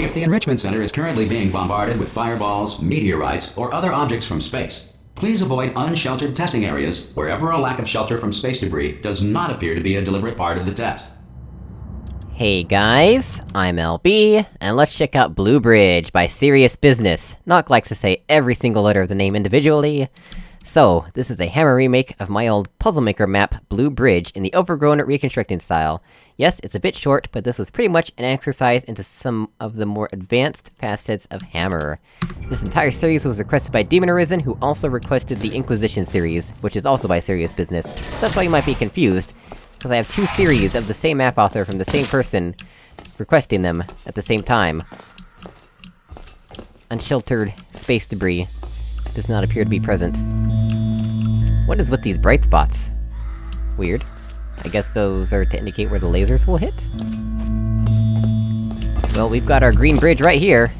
If the Enrichment Center is currently being bombarded with fireballs, meteorites, or other objects from space, please avoid unsheltered testing areas wherever a lack of shelter from space debris does not appear to be a deliberate part of the test. Hey guys, I'm LB, and let's check out Blue Bridge by Serious Business. Nock likes to say every single letter of the name individually. So, this is a Hammer remake of my old Puzzle Maker map, Blue Bridge, in the overgrown reconstructing style. Yes, it's a bit short, but this was pretty much an exercise into some of the more advanced facets of Hammer. This entire series was requested by Demon Arisen, who also requested the Inquisition series, which is also by Serious Business. So that's why you might be confused, because I have two series of the same map author from the same person, requesting them at the same time. Unsheltered space debris does not appear to be present. What is with these bright spots? Weird. I guess those are to indicate where the lasers will hit? Well, we've got our green bridge right here.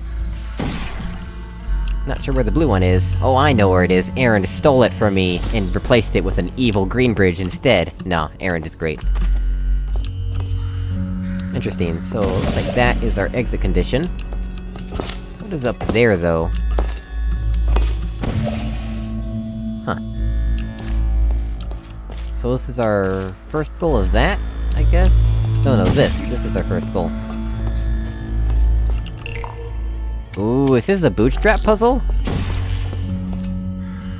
Not sure where the blue one is. Oh, I know where it is. Aaron stole it from me, and replaced it with an evil green bridge instead. No, Aaron is great. Interesting, so, like that is our exit condition. What is up there, though? So this is our first goal of that, I guess? No, no, this. This is our first goal. Ooh, is this the bootstrap puzzle?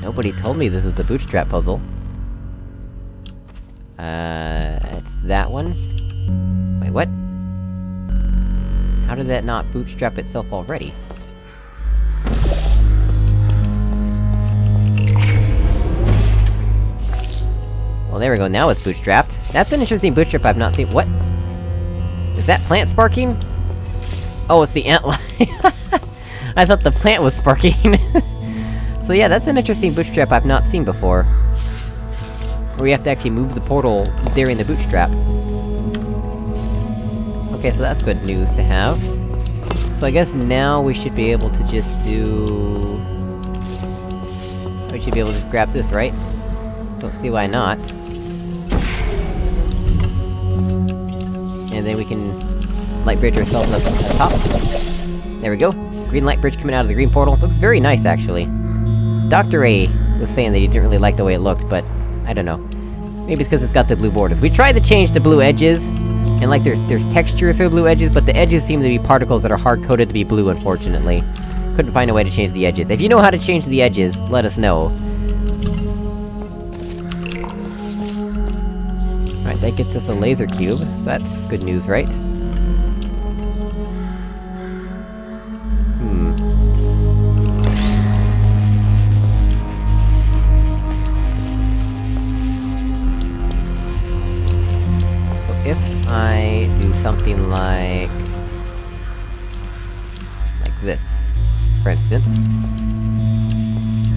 Nobody told me this is the bootstrap puzzle. Uh, it's that one? Wait, what? How did that not bootstrap itself already? Well, there we go, now it's bootstrapped. That's an interesting bootstrap I've not seen- what? Is that plant sparking? Oh, it's the antlion. I thought the plant was sparking. so yeah, that's an interesting bootstrap I've not seen before. Where we have to actually move the portal during the bootstrap. Okay, so that's good news to have. So I guess now we should be able to just do... We should be able to just grab this, right? Don't see why not. And then we can... Light bridge ourselves up at the top. There we go. Green light bridge coming out of the green portal. Looks very nice, actually. Dr. A was saying that he didn't really like the way it looked, but... I don't know. Maybe it's because it's got the blue borders. We tried to change the blue edges, and like there's- there's textures for blue edges, but the edges seem to be particles that are hard-coded to be blue, unfortunately. Couldn't find a way to change the edges. If you know how to change the edges, let us know. Alright, that gets us a laser cube, so that's good news, right? Hmm. I do something like... Like this, for instance...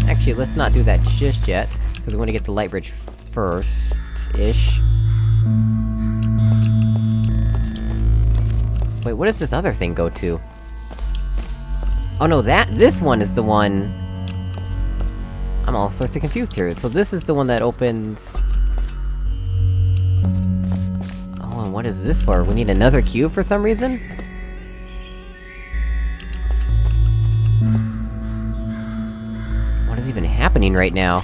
Actually, let's not do that just yet, because we want to get the light bridge first-ish. Wait, what does this other thing go to? Oh no, that- this one is the one... I'm all sorts of confused here. So this is the one that opens... Oh, and what is this for? We need another cube for some reason? What is even happening right now?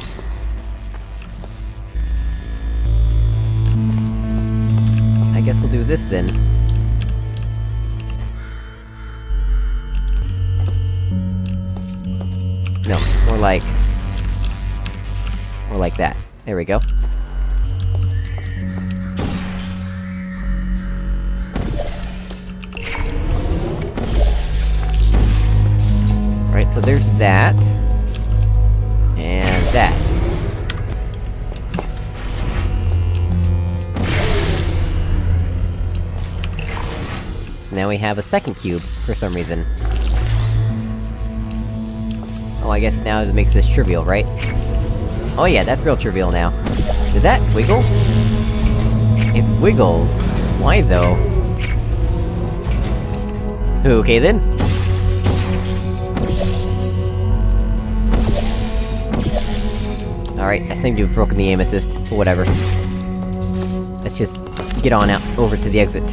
We'll do this then. No, more like... More like that. There we go. Right, so there's that. And that. Now we have a second cube, for some reason. Oh, I guess now it makes this trivial, right? Oh yeah, that's real trivial now. Does that wiggle? It wiggles. Why though? Okay then. Alright, I seem to have broken the aim assist, whatever. Let's just get on out, over to the exit.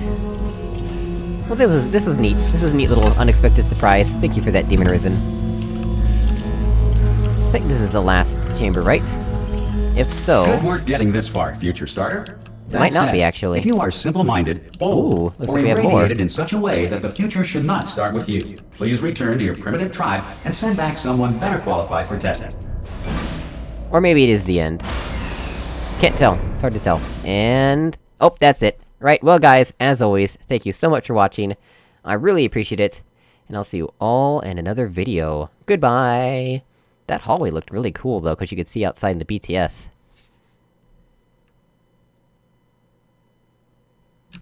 Well, this was- this was neat. This was a neat little unexpected surprise. Thank you for that, Demon Risen. I think this is the last chamber, right? If so... Good work getting this far, future starter. That Might not said, be, actually. If you are simple-minded, bold, Ooh, or like we have more. irradiated in such a way that the future should not start with you, please return to your primitive tribe and send back someone better qualified for testing. Or maybe it is the end. Can't tell. It's hard to tell. And... Oh, that's it. Right, well guys, as always, thank you so much for watching. I really appreciate it. And I'll see you all in another video. Goodbye! That hallway looked really cool though, because you could see outside in the BTS.